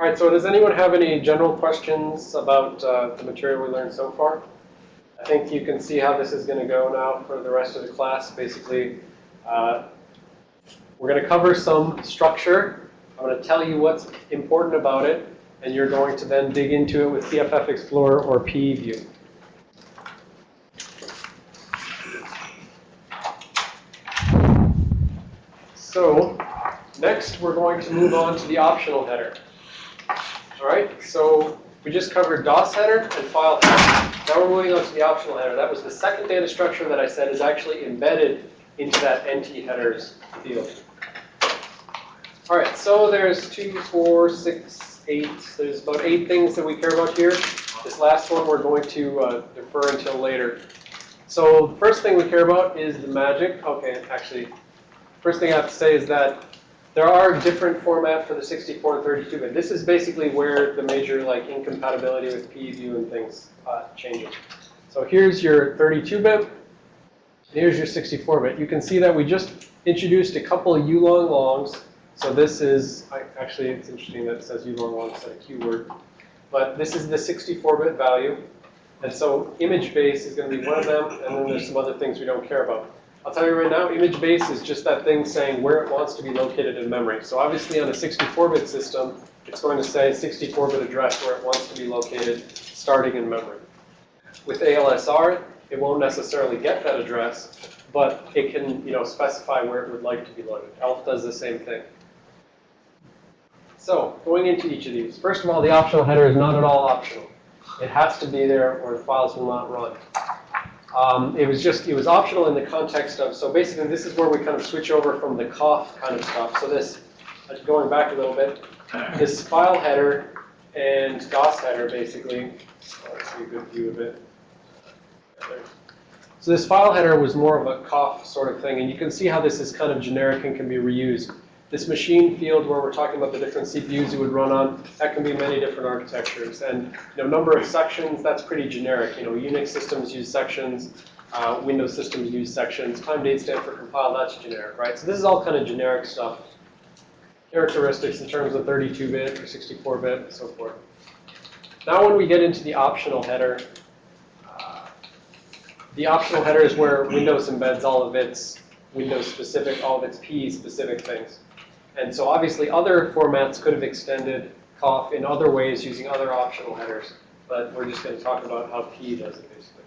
All right, so does anyone have any general questions about uh, the material we learned so far? I think you can see how this is going to go now for the rest of the class. Basically, uh, we're going to cover some structure. I'm going to tell you what's important about it, and you're going to then dig into it with CFF Explorer or PE View. So, next we're going to move on to the optional header. All right, so we just covered DOS header and file header. Now we're moving on to the optional header. That was the second data structure that I said is actually embedded into that NT headers field. All right, so there's two, four, six, eight. There's about eight things that we care about here. This last one we're going to uh, defer until later. So the first thing we care about is the magic. Okay, actually, first thing I have to say is that there are different formats for the 64 and 32 bit. This is basically where the major like incompatibility with PEView and things uh, changes. So here's your 32 bit. Here's your 64 bit. You can see that we just introduced a couple of U-long longs. So this is, I, actually it's interesting that it says U-long long instead of Q word. But this is the 64 bit value. And so image base is going to be one of them, and then there's some other things we don't care about. I'll tell you right now, image base is just that thing saying where it wants to be located in memory. So obviously on a 64-bit system, it's going to say 64-bit address where it wants to be located starting in memory. With ALSR, it won't necessarily get that address, but it can you know, specify where it would like to be loaded. ELF does the same thing. So going into each of these, first of all, the optional header is not at all optional. It has to be there or the files will not run. Um, it was just, it was optional in the context of, so basically this is where we kind of switch over from the COFF kind of stuff. So this, uh, going back a little bit, this file header and DOS header basically, let's see a good view of it. So this file header was more of a COFF sort of thing, and you can see how this is kind of generic and can be reused. This machine field where we're talking about the different CPUs you would run on, that can be many different architectures. And you know, number of sections, that's pretty generic. You know, Unix systems use sections, uh, Windows systems use sections, time date stamp for compile, that's generic, right? So this is all kind of generic stuff. Characteristics in terms of 32-bit or 64-bit and so forth. Now when we get into the optional header, uh, the optional header is where Windows embeds all of its Windows specific, all of its P specific things. And so obviously other formats could have extended COFF in other ways using other optional headers, but we're just going to talk about how P does it basically.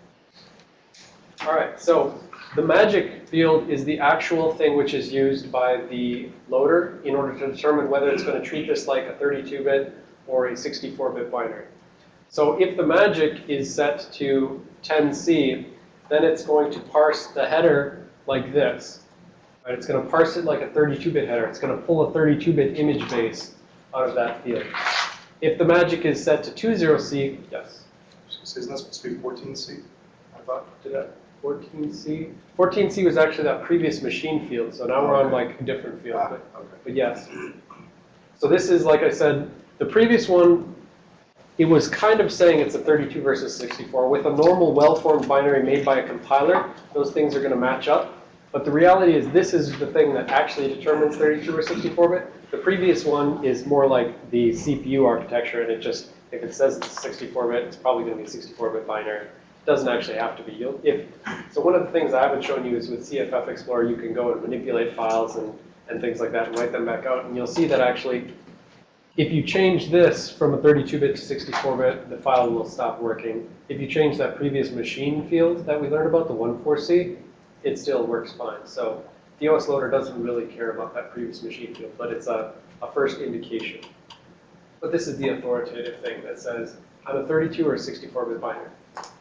All right, so the magic field is the actual thing which is used by the loader in order to determine whether it's going to treat this like a 32-bit or a 64-bit binary. So if the magic is set to 10C, then it's going to parse the header like this. Right? It's going to parse it like a 32-bit header. It's going to pull a 32-bit image base out of that field. If the magic is set to 20C, yes. Isn't that supposed to be 14C? I thought. Did that 14C? 14C was actually that previous machine field, so now we're on like a different field. Ah, But, okay. but yes. So this is, like I said, the previous one, it was kind of saying it's a 32 versus 64. With a normal well-formed binary made by a compiler, those things are going to match up. But the reality is this is the thing that actually determines 32 or 64-bit. The previous one is more like the CPU architecture, and it just, if it says it's 64-bit, it's probably going to be a 64-bit binary. It doesn't actually have to be. You'll, if, so one of the things I haven't shown you is with CFF Explorer, you can go and manipulate files and, and things like that and write them back out. And you'll see that actually, if you change this from a 32-bit to 64-bit, the file will stop working. If you change that previous machine field that we learned about, the 14C, it still works fine. So the OS loader doesn't really care about that previous machine field, but it's a, a first indication. But this is the authoritative thing that says, I'm a 32 or 64-bit binary.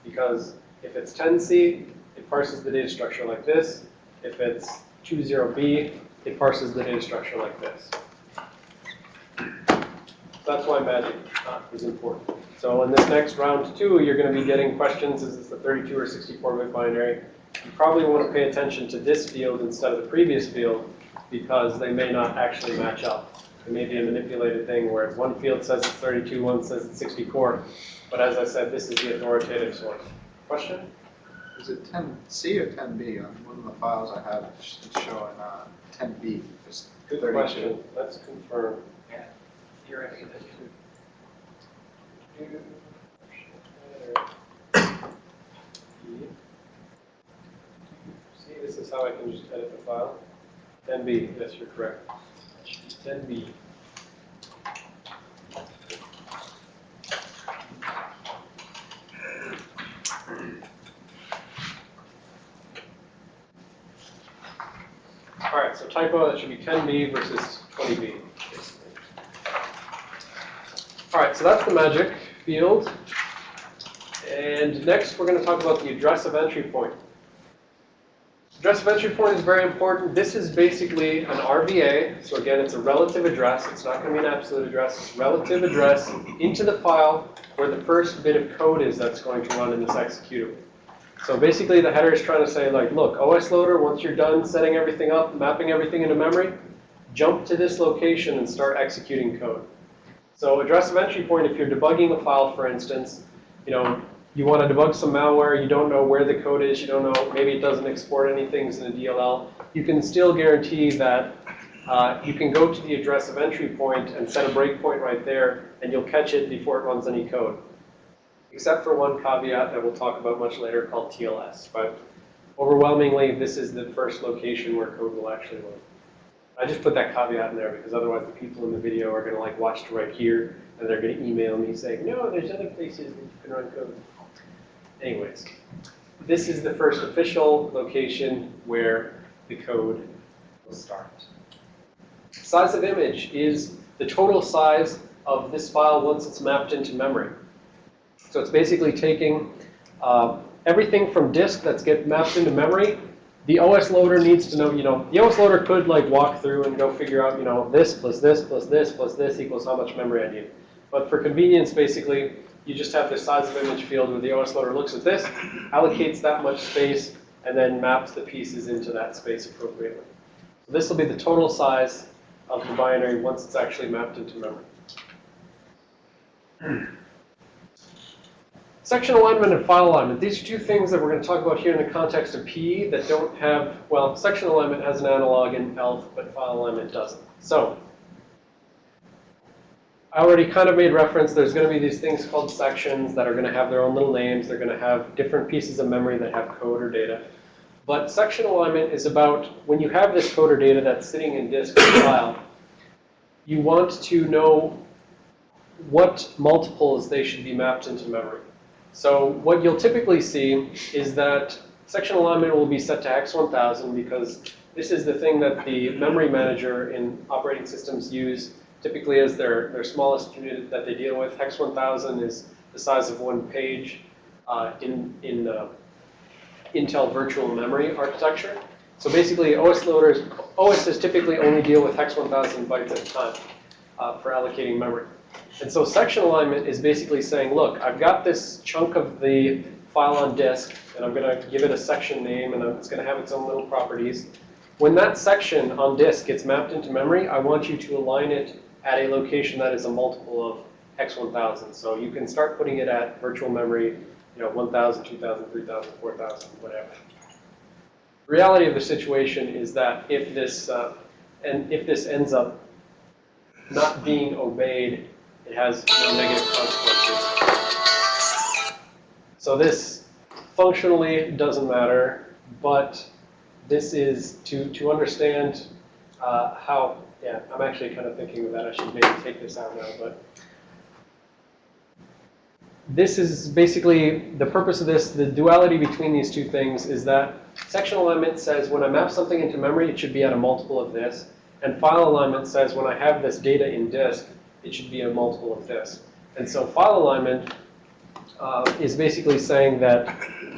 Because if it's 10C, it parses the data structure like this. If it's 20B, it parses the data structure like this. That's why magic is important. So in this next round two, you're going to be getting questions, is this a 32 or 64-bit binary? You probably want to pay attention to this field instead of the previous field because they may not actually match up. It may be a manipulated thing where one field says it's 32, one says it's 64. But as I said, this is the authoritative source. Question? Is it 10C or 10B? On one of the files I have, it's showing uh, 10B. Good 32. question. Let's confirm. Here, I think. See, this is how I can just edit the file. 10B, yes, you're correct. 10B. All right, so typo, that should be 10B versus 20B. All right, so that's the magic field. And next, we're going to talk about the address of entry point. Address of entry point is very important. This is basically an RVA. So again, it's a relative address. It's not going to be an absolute address. It's relative address into the file where the first bit of code is that's going to run in this executable. So basically, the header is trying to say, like, look, OS loader, once you're done setting everything up, mapping everything into memory, jump to this location and start executing code. So address of entry point, if you're debugging a file, for instance, you know, you want to debug some malware, you don't know where the code is, you don't know, maybe it doesn't export any things in a DLL, you can still guarantee that uh, you can go to the address of entry point and set a breakpoint right there, and you'll catch it before it runs any code. Except for one caveat that we'll talk about much later called TLS. But overwhelmingly, this is the first location where code will actually run. I just put that caveat in there because otherwise the people in the video are going to like watch to right here, and they're going to email me saying, no, there's other places that you can run code. Anyways, this is the first official location where the code will start. Size of image is the total size of this file once it's mapped into memory. So it's basically taking uh, everything from disk that's get mapped into memory. The OS loader needs to know, you know, the OS loader could like walk through and go figure out, you know, this plus this plus this plus this equals how much memory I need. But for convenience, basically, you just have this size of image field where the OS loader looks at this, allocates that much space, and then maps the pieces into that space appropriately. So this will be the total size of the binary once it's actually mapped into memory. Section alignment and file alignment. These are two things that we're going to talk about here in the context of PE that don't have, well, section alignment has an analog in ELF, but file alignment doesn't. So, I already kind of made reference, there's going to be these things called sections that are going to have their own little names. They're going to have different pieces of memory that have code or data. But section alignment is about when you have this code or data that's sitting in disk or file, you want to know what multiples they should be mapped into memory. So what you'll typically see is that section alignment will be set to hex 1000 because this is the thing that the memory manager in operating systems use typically as their, their smallest unit that they deal with. Hex 1000 is the size of one page uh, in, in Intel virtual memory architecture. So basically OS loaders, OSs typically only deal with hex 1000 bytes at a time uh, for allocating memory. And so section alignment is basically saying, look, I've got this chunk of the file on disk, and I'm going to give it a section name, and it's going to have its own little properties. When that section on disk gets mapped into memory, I want you to align it at a location that is a multiple of hex 1000. So you can start putting it at virtual memory, you know, 1000, 2000, 3000, 4000, whatever. The reality of the situation is that if this, uh, and if this ends up not being obeyed, it has no negative consequences. So this functionally doesn't matter, but this is to, to understand uh, how, yeah, I'm actually kind of thinking that I should maybe take this out now, but this is basically, the purpose of this, the duality between these two things is that section alignment says when I map something into memory, it should be at a multiple of this. And file alignment says when I have this data in disk, it should be a multiple of this. And so file alignment uh, is basically saying that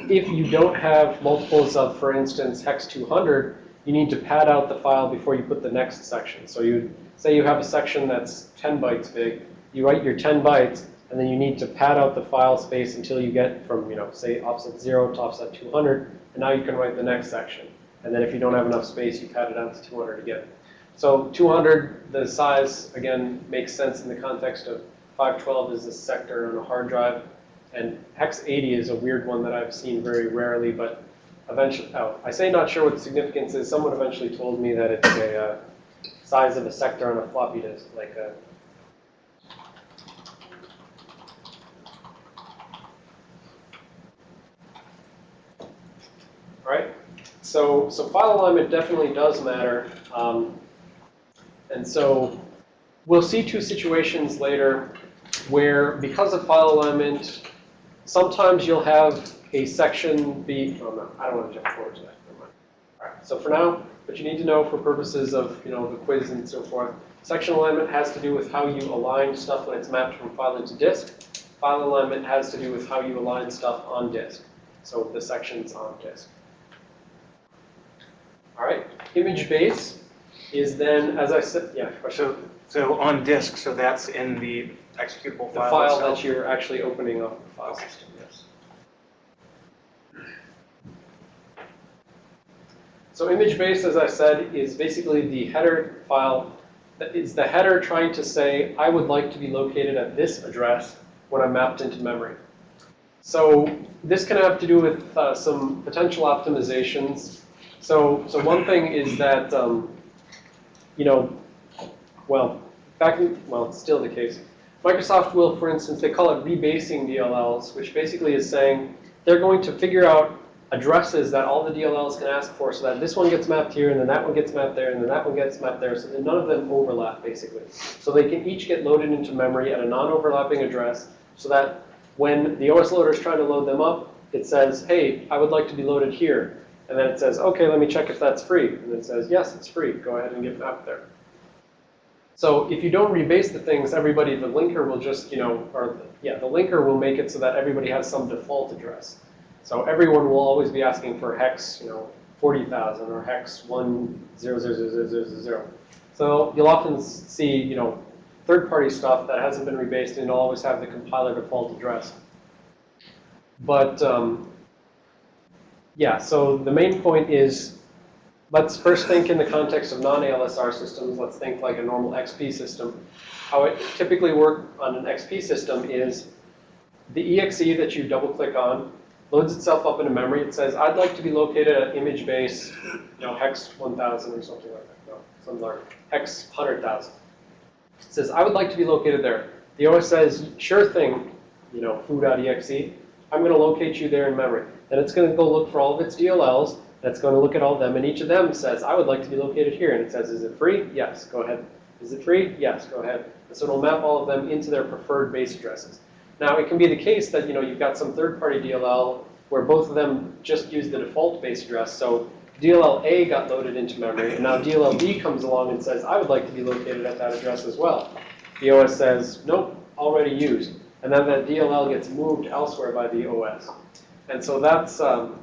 if you don't have multiples of, for instance, hex 200, you need to pad out the file before you put the next section. So you say you have a section that's 10 bytes big, you write your 10 bytes, and then you need to pad out the file space until you get from, you know, say offset 0 to offset 200, and now you can write the next section. And then if you don't have enough space, you pad it out to 200 again. So 200, the size, again, makes sense in the context of 512 is a sector on a hard drive. And hex 80 is a weird one that I've seen very rarely, but eventually, oh, I say not sure what the significance is. Someone eventually told me that it's a uh, size of a sector on a floppy disk, like a All right? So, so file alignment definitely does matter. Um, and so we'll see two situations later where because of file alignment, sometimes you'll have a section be, oh no, I don't want to jump forward to that, never mind. All right, so for now, but you need to know for purposes of, you know, the quiz and so forth, section alignment has to do with how you align stuff when it's mapped from file into disk. File alignment has to do with how you align stuff on disk. So the sections on disk. All right, image base is then, as I said, yeah, question. So, so on disk, so that's in the executable file. The file itself? that you're actually opening up the file system, yes. So image base, as I said, is basically the header file. That is the header trying to say, I would like to be located at this address when I'm mapped into memory. So this can have to do with uh, some potential optimizations. So, so one thing is that, um, you know, well, back in, well, it's still the case. Microsoft will, for instance, they call it rebasing DLLs, which basically is saying they're going to figure out addresses that all the DLLs can ask for so that this one gets mapped here, and then that one gets mapped there, and then that one gets mapped there, so that none of them overlap, basically. So they can each get loaded into memory at a non-overlapping address so that when the OS loader is trying to load them up, it says, hey, I would like to be loaded here. And then it says, okay, let me check if that's free. And it says, yes, it's free. Go ahead and get mapped there. So if you don't rebase the things, everybody, the linker will just, you know, or yeah, the linker will make it so that everybody has some default address. So everyone will always be asking for hex, you know, 40,000 or hex 1000000. So you'll often see, you know, third-party stuff that hasn't been rebased and always have the compiler default address. But um, yeah, so the main point is let's first think in the context of non-ALSR systems. Let's think like a normal XP system. How it typically works on an XP system is the exe that you double-click on loads itself up into memory. It says, I'd like to be located at image base, you know, hex 1000 or something like that. No, something like hex 100,000. It says, I would like to be located there. The OS says, sure thing, you know, foo.exe. I'm going to locate you there in memory. And it's going to go look for all of its DLLs. That's going to look at all of them. And each of them says, I would like to be located here. And it says, is it free? Yes, go ahead. Is it free? Yes, go ahead. And so it'll map all of them into their preferred base addresses. Now, it can be the case that, you know, you've got some third-party DLL where both of them just use the default base address. So DLL A got loaded into memory, and now DLL B comes along and says, I would like to be located at that address as well. The OS says, nope, already used. And then that DLL gets moved elsewhere by the OS. And so that's, um,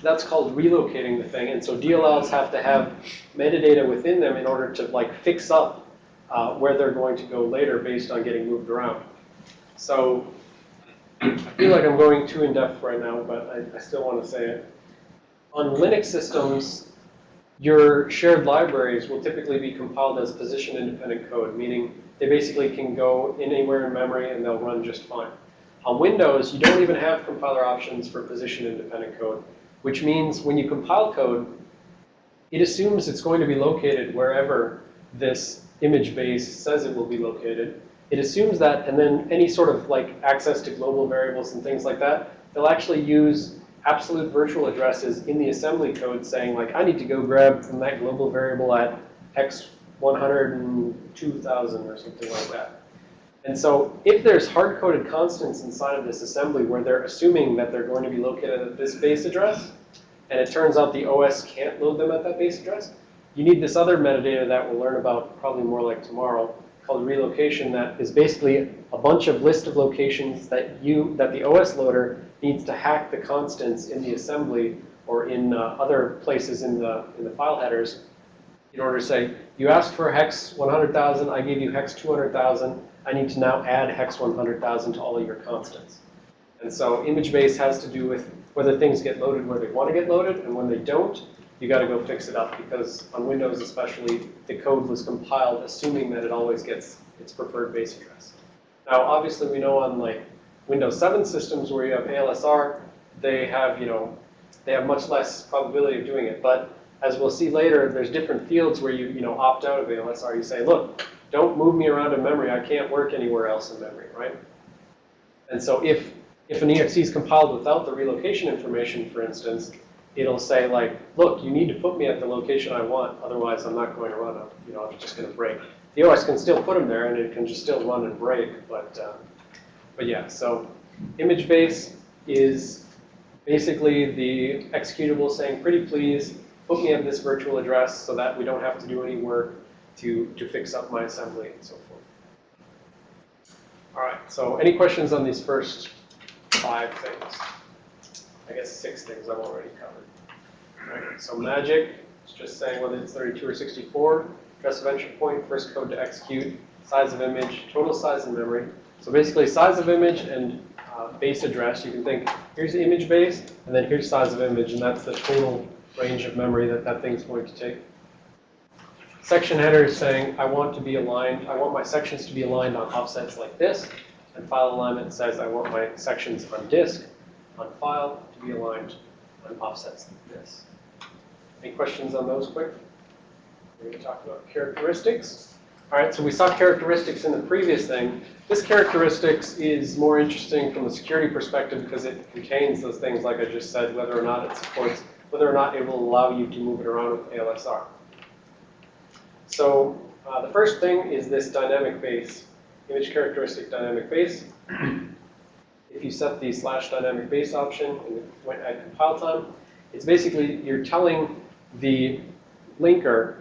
that's called relocating the thing. And so DLLs have to have metadata within them in order to like fix up uh, where they're going to go later based on getting moved around. So I feel like I'm going too in-depth right now, but I, I still want to say it. On Linux systems, your shared libraries will typically be compiled as position-independent code, meaning they basically can go anywhere in memory and they'll run just fine. On Windows, you don't even have compiler options for position-independent code, which means when you compile code, it assumes it's going to be located wherever this image base says it will be located. It assumes that, and then any sort of like access to global variables and things like that, they'll actually use absolute virtual addresses in the assembly code saying like, I need to go grab from that global variable at x 102,000 or something like that. And so if there's hard-coded constants inside of this assembly where they're assuming that they're going to be located at this base address, and it turns out the OS can't load them at that base address, you need this other metadata that we'll learn about probably more like tomorrow called relocation that is basically a bunch of list of locations that you that the OS loader needs to hack the constants in the assembly or in uh, other places in the in the file headers in order to say you asked for hex 100,000, I gave you hex 200,000. I need to now add hex 100,000 to all of your constants. And so image base has to do with whether things get loaded where they want to get loaded, and when they don't, you got to go fix it up because on Windows especially, the code was compiled assuming that it always gets its preferred base address. Now, obviously, we know on like Windows 7 systems where you have ALSR, they have, you know, they have much less probability of doing it. But as we'll see later, there's different fields where you, you know, opt out of ALSR. You say, look, don't move me around in memory. I can't work anywhere else in memory, right? And so if, if an EXE is compiled without the relocation information, for instance, it'll say like, look, you need to put me at the location I want, otherwise I'm not going to run, a- you know, I'm just going to break. The OS can still put them there and it can just still run and break, but, uh, but yeah, so image base is basically the executable saying, pretty please, put me at this virtual address so that we don't have to do any work to, to fix up my assembly and so forth. All right, so any questions on these first five things? I guess six things I've already covered. All right, so magic, it's just saying whether it's 32 or 64, address of entry point, first code to execute, size of image, total size in memory. So basically size of image and uh, base address, you can think, here's the image base, and then here's size of image, and that's the total range of memory that that thing's going to take. Section header is saying, I want to be aligned, I want my sections to be aligned on offsets like this. And file alignment says, I want my sections on disk, on file, to be aligned on offsets like this. Any questions on those quick? We're going to talk about characteristics. All right, so we saw characteristics in the previous thing. This characteristics is more interesting from a security perspective because it contains those things, like I just said, whether or not it supports, whether or not it will allow you to move it around with ALSR. So uh, the first thing is this dynamic base, image characteristic dynamic base. If you set the slash dynamic base option and when at compile time, it's basically you're telling the linker,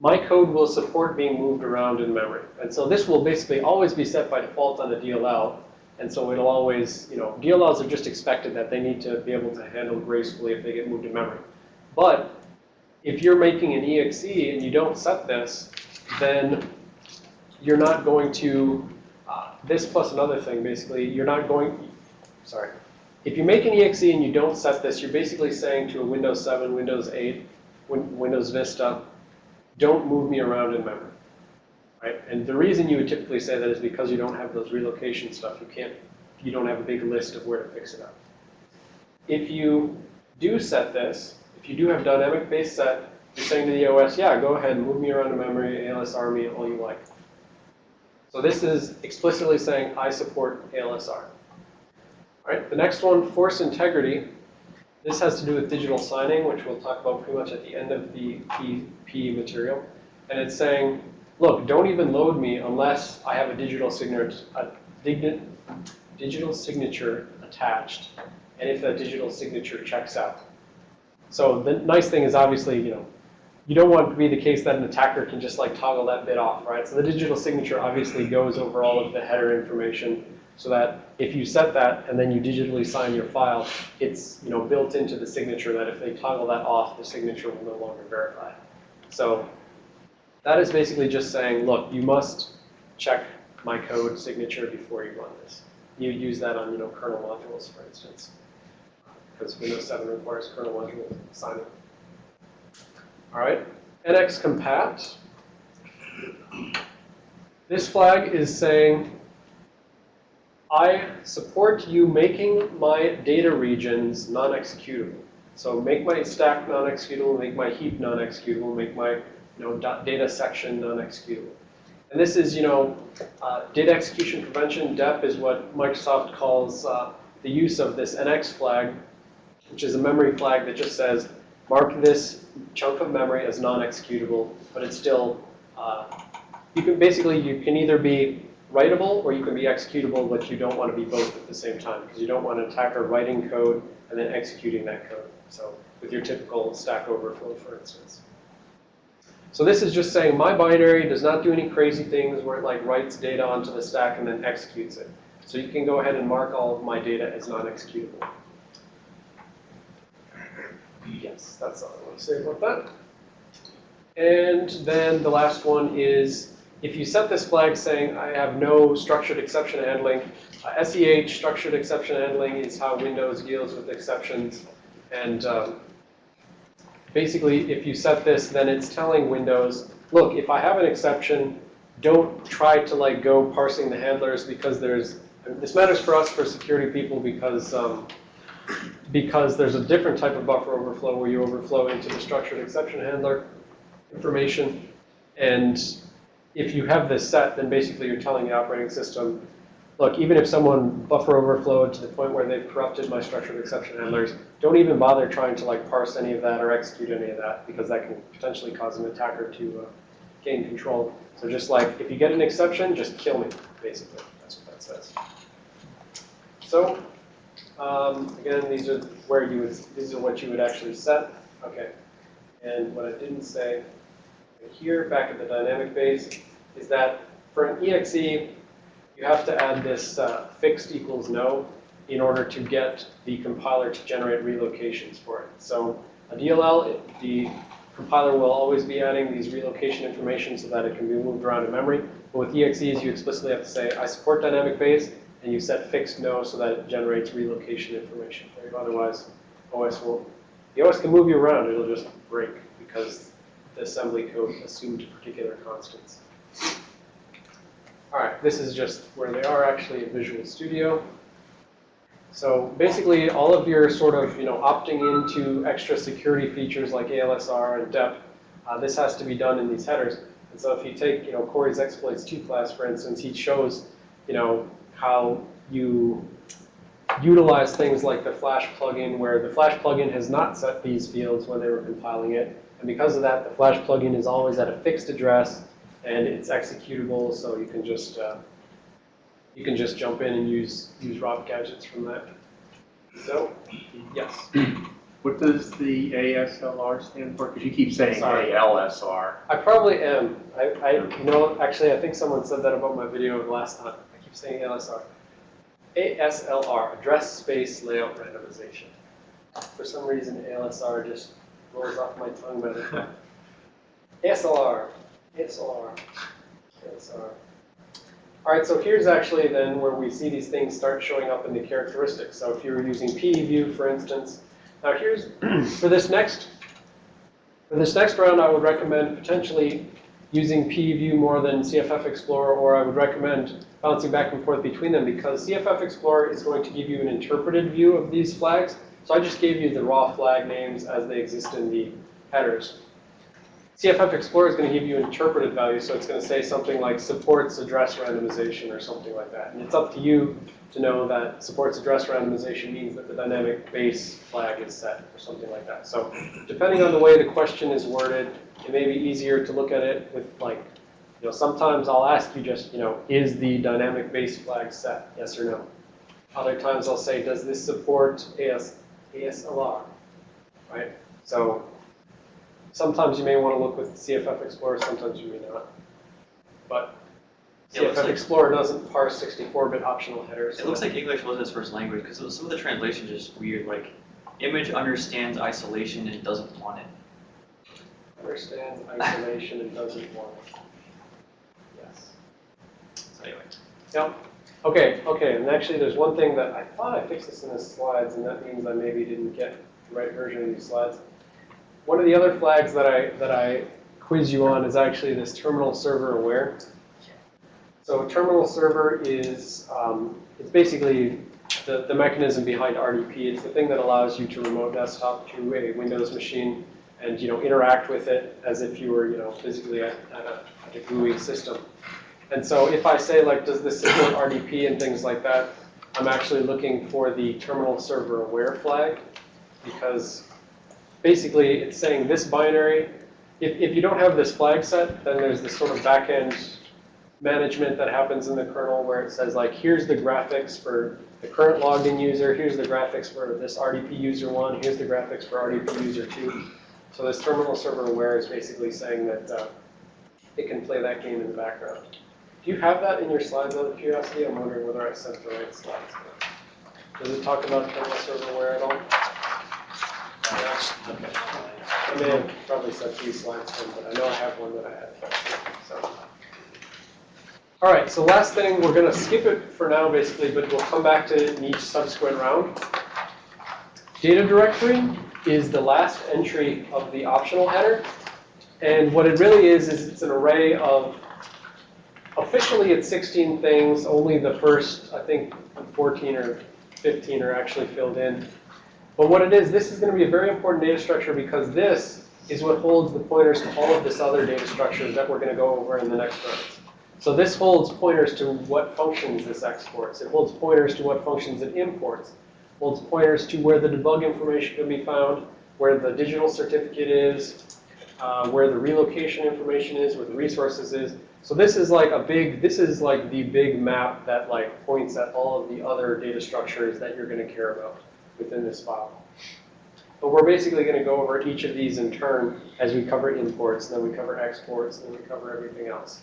my code will support being moved around in memory. And so this will basically always be set by default on the DLL. And so it'll always, you know, DLLs are just expected that they need to be able to handle gracefully if they get moved in memory. But if you're making an EXE and you don't set this, then you're not going to, uh, this plus another thing, basically, you're not going, sorry. If you make an EXE and you don't set this, you're basically saying to a Windows 7, Windows 8, Win Windows Vista, don't move me around in memory, right? And the reason you would typically say that is because you don't have those relocation stuff. You can't, you don't have a big list of where to fix it up. If you do set this, if you do have dynamic base set, you're saying to the OS, yeah, go ahead move me around in memory, ALSR me all you like. So this is explicitly saying I support ALSR. All right, the next one, force integrity. This has to do with digital signing, which we'll talk about pretty much at the end of the PP material. And it's saying, look, don't even load me unless I have a digital signature, a digital signature attached, and if that digital signature checks out. So the nice thing is obviously, you know, you don't want to be the case that an attacker can just like toggle that bit off, right? So the digital signature obviously goes over all of the header information so that if you set that and then you digitally sign your file, it's you know built into the signature that if they toggle that off, the signature will no longer verify. So that is basically just saying, look, you must check my code signature before you run this. You use that on you know kernel modules, for instance, because Windows 7 requires kernel module signing. All right, NX compat. This flag is saying, I support you making my data regions non-executable. So make my stack non-executable, make my heap non-executable, make my you know, data section non-executable. And this is, you know, uh, data execution prevention, DEP, is what Microsoft calls uh, the use of this NX flag, which is a memory flag that just says, mark this chunk of memory as non-executable, but it's still, uh, you can basically, you can either be writable or you can be executable, but you don't want to be both at the same time because you don't want an attacker writing code and then executing that code. So with your typical Stack Overflow, for instance. So this is just saying my binary does not do any crazy things where it like writes data onto the stack and then executes it. So you can go ahead and mark all of my data as non-executable. Yes, that's all I want to say about that. And then the last one is, if you set this flag saying I have no structured exception handling, uh, SEH, structured exception handling, is how Windows deals with exceptions. And um, basically, if you set this, then it's telling Windows, look, if I have an exception, don't try to like go parsing the handlers because there's, this matters for us for security people because um, because there's a different type of buffer overflow where you overflow into the structured exception handler information. And if you have this set, then basically you're telling the operating system, look, even if someone buffer overflowed to the point where they've corrupted my structured exception handlers, don't even bother trying to like parse any of that or execute any of that because that can potentially cause an attacker to uh, gain control. So just like, if you get an exception, just kill me, basically. That's what that says. So, um, again, these are where you would, these are what you would actually set. Okay. And what I didn't say here, back at the dynamic base, is that for an exe, you have to add this uh, fixed equals no in order to get the compiler to generate relocations for it. So a DLL, it- the compiler will always be adding these relocation information so that it can be moved around in memory. But with EXEs, you explicitly have to say, I support dynamic base, and you set fixed no so that it generates relocation information for you. Otherwise, OS won't. The OS can move you around, it'll just break because the assembly code assumed particular constants. All right, this is just where they are actually in Visual Studio. So basically, all of your sort of, you know, opting into extra security features like ALSR and DEP, uh, this has to be done in these headers. And so if you take, you know, Corey's exploits 2 class, for instance, he shows, you know, how you utilize things like the Flash plugin, where the Flash plugin has not set these fields when they were compiling it. And because of that, the Flash plugin is always at a fixed address, and it's executable, so you can just uh, you can just jump in and use use ROP gadgets from that. So, yes, What does the ASLR stand for? Because you keep saying Sorry. ALSR. I probably am. I, I you know actually I think someone said that about my video last time. I keep saying ASLR. ASLR, Address Space Layout Randomization. For some reason, ALSR just rolls off my tongue better. ASLR, ASLR, ASLR. All right, so here's actually then where we see these things start showing up in the characteristics. So if you were using PEView, for instance, now here's, for this next, for this next round, I would recommend potentially using PEView more than CFF Explorer, or I would recommend bouncing back and forth between them because CFF Explorer is going to give you an interpreted view of these flags. So I just gave you the raw flag names as they exist in the headers. CFF Explorer is going to give you interpreted values, so it's going to say something like supports address randomization or something like that. And it's up to you to know that supports address randomization means that the dynamic base flag is set or something like that. So depending on the way the question is worded, it may be easier to look at it with like, you know, sometimes I'll ask you just, you know, is the dynamic base flag set, yes or no? Other times I'll say, does this support AS, ASLR, right? So sometimes you may want to look with CFF Explorer, sometimes you may not. But Yeah, CFF like- Explorer doesn't parse 64-bit optional headers. It looks like English wasn't his first language because some of the translations are just weird. Like, image understands isolation and doesn't want it. understands isolation and doesn't want it. Yes. So anyway, Yep. Okay, okay, and actually there's one thing that I thought I fixed this in the slides, and that means I maybe didn't get the right version of these slides. One of the other flags that I, that I quiz you on is actually this terminal server aware. So terminal server is, um, it's basically the, the mechanism behind RDP. It's the thing that allows you to remote desktop to a Windows machine and, you know, interact with it as if you were, you know, physically at, at a, at a GUI system. And so if I say like, does this support RDP and things like that, I'm actually looking for the terminal server aware flag because basically it's saying this binary, if, if you don't have this flag set, then there's this sort of backend management that happens in the kernel where it says like, here's the graphics for the current logged in user, here's the graphics for this RDP user one, here's the graphics for RDP user two. So this terminal server aware is basically saying that uh, it can play that game in the background. Do you have that in your slides out of curiosity? I'm wondering whether I sent the right slides. Does it talk about terminal server aware at all? I may have probably sent these slides in, but I know I have one that I had. So. All right, so last thing, we're going to skip it for now, basically, but we'll come back to it in each subsequent round. Data directory is the last entry of the optional header. And what it really is, is it's an array of, officially it's 16 things, only the first, I think, 14 or 15 are actually filled in. But what it is, this is going to be a very important data structure because this is what holds the pointers to all of this other data structures that we're going to go over in the next round. So this holds pointers to what functions this exports. It holds pointers to what functions it imports. It Holds pointers to where the debug information can be found, where the digital certificate is, uh, where the relocation information is, where the resources is. So this is like a big, this is like the big map that like points at all of the other data structures that you're going to care about within this file. But we're basically going to go over each of these in turn as we cover imports, then we cover exports, and then we cover everything else.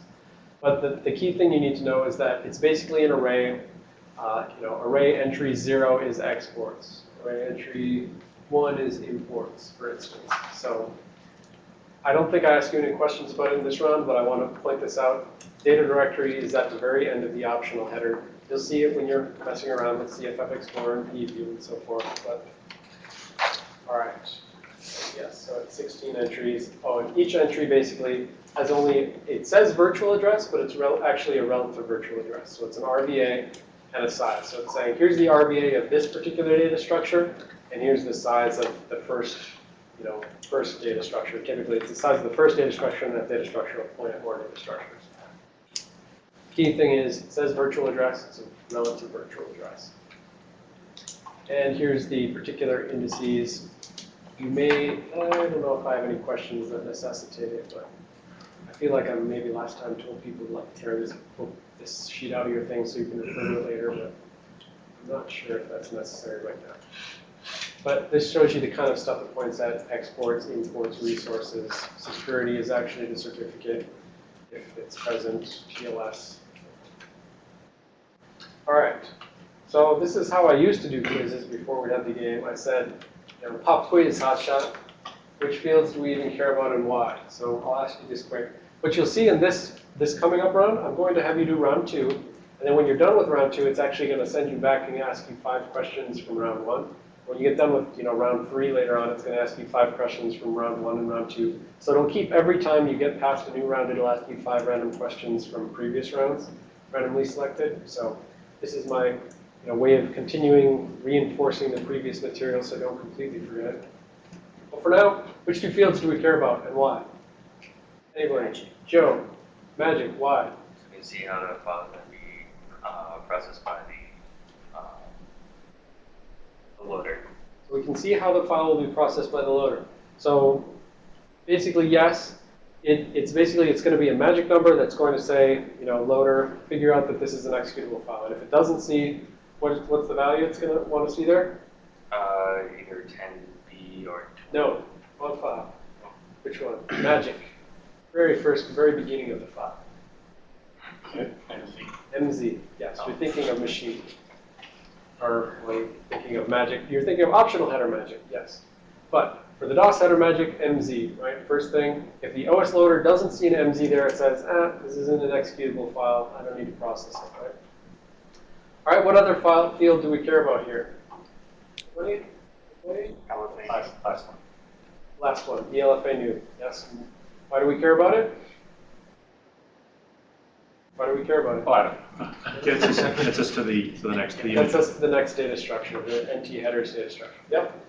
But the, the key thing you need to know is that it's basically an array. Uh, you know, array entry zero is exports. Array entry one is imports, for instance. So I don't think I asked you any questions about it in this round, but I want to point this out. Data directory is at the very end of the optional header. You'll see it when you're messing around with CFF Explorer and PEView and so forth. But all right. Yes, so it's 16 entries. Oh, and each entry basically has only, it says virtual address, but it's actually a relative virtual address. So it's an RVA and a size. So it's saying, here's the RVA of this particular data structure, and here's the size of the first, you know, first data structure. Typically, it's the size of the first data structure, and that data structure will point at more data structures. Key thing is, it says virtual address, it's a relative virtual address. And here's the particular indices. You may, I don't know if I have any questions that necessitate it, but I feel like I maybe last time told people to like tear this this sheet out of your thing so you can refer to it later, but I'm not sure if that's necessary right now. But this shows you the kind of stuff that points at exports, imports, resources. Security is actually the certificate if it's present, TLS. All right. So this is how I used to do quizzes before we had the game. I said, you know, pop quiz, hotshot. Which fields do we even care about and why? So I'll ask you this quick. What you'll see in this, this coming up round, I'm going to have you do round two. And then when you're done with round two, it's actually going to send you back and ask you five questions from round one. When you get done with, you know, round three later on, it's going to ask you five questions from round one and round two. So it'll keep every time you get past a new round, it'll ask you five random questions from previous rounds, randomly selected. So this is my, you know, way of continuing reinforcing the previous material so I don't completely forget it. Well, for now, which two fields do we care about and why? Anybody? Joe, magic, why? You can see how the file can be uh, processed by the, uh, the loader. So we can see how the file will be processed by the loader. So basically, yes, it, it's basically, it's going to be a magic number that's going to say, you know, loader, figure out that this is an executable file. And if it doesn't see, what, what's the value it's going to want to see there? Uh, either 10B or No, wrong file. Which one? Magic. Very first, very beginning of the file. MZ, yes, you're thinking of machine. Or like, thinking of magic, you're thinking of optional header magic, yes. But for the DOS header magic, MZ, right? First thing, if the OS loader doesn't see an MZ there, it says, ah, this isn't an executable file, I don't need to process it, right? All right, what other file field do we care about here? Anybody? Anybody? Last, last one. Last one, e_lfanew, yes. Why do we care about it? Why do we care about it? Oh, I don't, gets us, gets us to the, to the next, to the Gets image. us to the next data structure, the NT headers data structure. Yep.